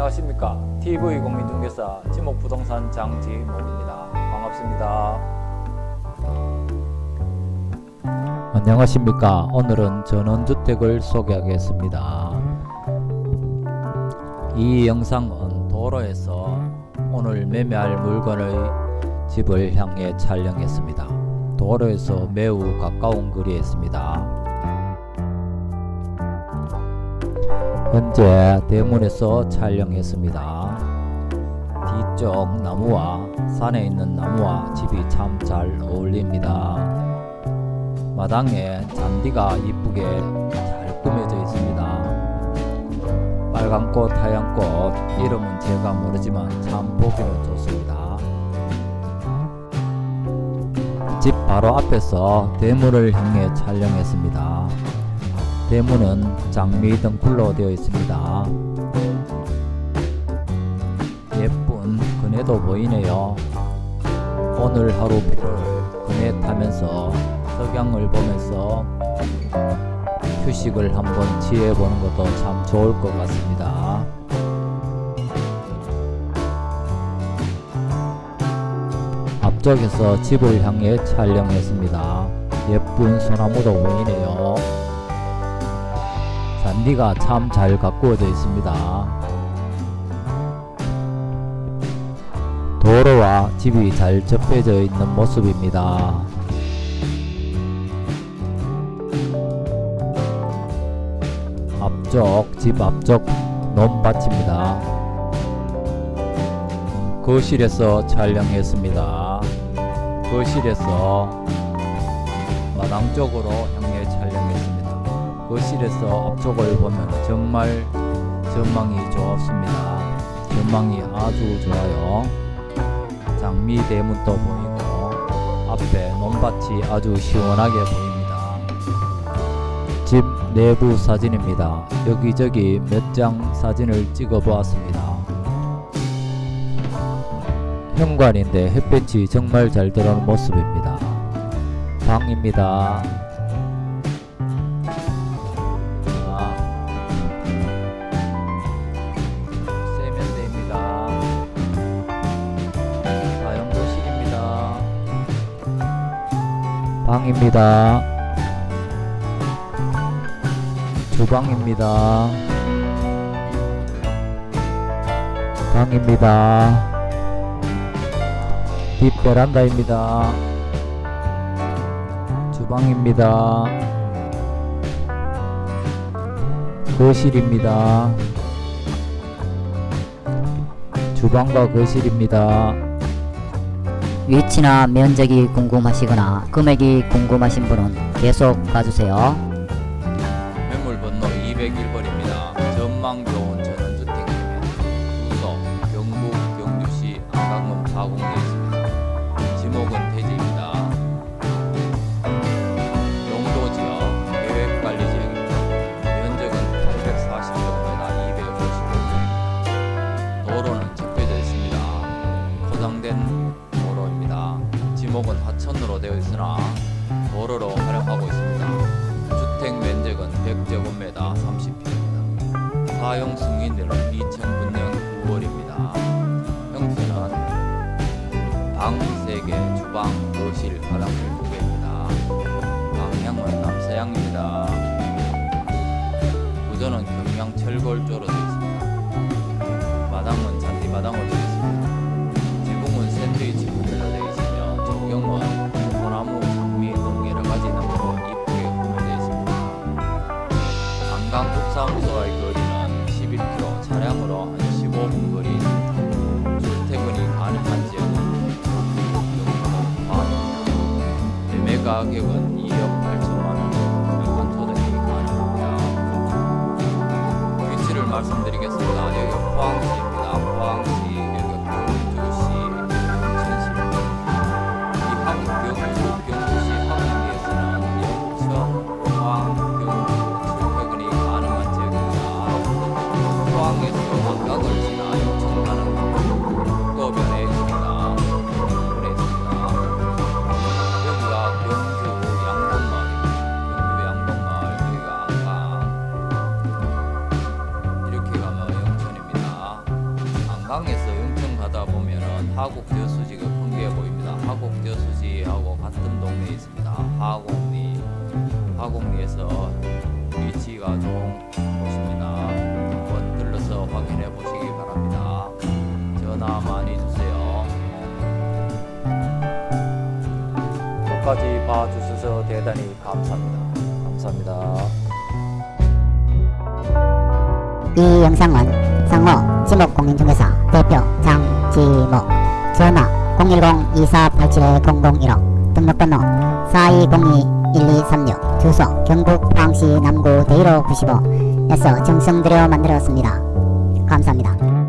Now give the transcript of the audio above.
안녕하십니까. TV 공인중개사 지목부동산 장지목입니다. 반갑습니다. 안녕하십니까. 오늘은 전원주택을 소개하겠습니다. 이 영상은 도로에서 오늘 매매할 물건의 집을 향해 촬영했습니다. 도로에서 매우 가까운 거리에 있습니다 현재 대문에서 촬영했습니다. 뒤쪽 나무와 산에 있는 나무와 집이 참 잘 어울립니다. 마당에 잔디가 이쁘게 잘 꾸며져 있습니다. 빨간꽃, 하얀꽃 이름은 제가 모르지만 참 보기는 좋습니다. 집 바로 앞에서 대문을 향해 촬영했습니다. 대문은 장미 등불로 되어 있습니다. 예쁜 그네도 보이네요. 오늘 하루를 그네 타면서 석양을 보면서 휴식을 한번 취해보는 것도 참 좋을 것 같습니다. 앞쪽에서 집을 향해 촬영했습니다. 예쁜 소나무도 보이네요. 잔디가 참 잘 가꾸어져 있습니다. 도로와 집이 잘 접해져 있는 모습입니다. 앞쪽 집 앞쪽 논밭입니다. 거실에서 촬영했습니다. 거실에서 마당 쪽으로. 거실에서 앞쪽을 보면 정말 전망이 좋습니다. 전망이 아주 좋아요. 장미 대문도 보이고 앞에 논밭이 아주 시원하게 보입니다. 집 내부 사진입니다. 여기저기 몇 장 사진을 찍어 보았습니다. 현관인데 햇볕이 정말 잘 들어오는 모습입니다. 방입니다. 방입니다. 주방입니다. 방입니다. 뒷 베란다입니다. 주방입니다. 거실입니다. 주방과 거실입니다. 위치나 면적이 궁금하시거나 금액이 궁금하신 분은 계속 봐주세요. 지목은 하천으로 되어 있으나 도로로 활용하고 있습니다. 주택 면적은 100제곱미터 30평입니다. 사용 승인일은 2009년 9월입니다. 형태는 방 3개, 주방, 거실, 화장실 2개입니다. 방향은 남서향입니다. 구조는 경량 철골조로 되어 있습니다. 마당은 잔디 마당으로 가격은 2억 8천만 원, 명분 토득이 가능합니다. 위치를 말씀드리겠습니다. 여기 포항 하곡 저수지가 큰게 보입니다. 하곡 저수지하고 같은 동네에 있습니다. 하곡리 하곡리에서 위치가 좋은 곳입니다. 한번 들러서 확인해 보시기 바랍니다. 전화 많이 주세요. 끝까지 봐주셔서 대단히 감사합니다. 감사합니다. 이 영상은 상호 지목공인중개사 대표 장지목 전화 010-2487-0015 등록번호 4202-1236 주소 경북 포항시 남구 대일호 95 에서 정성들여 만들었습니다. 감사합니다.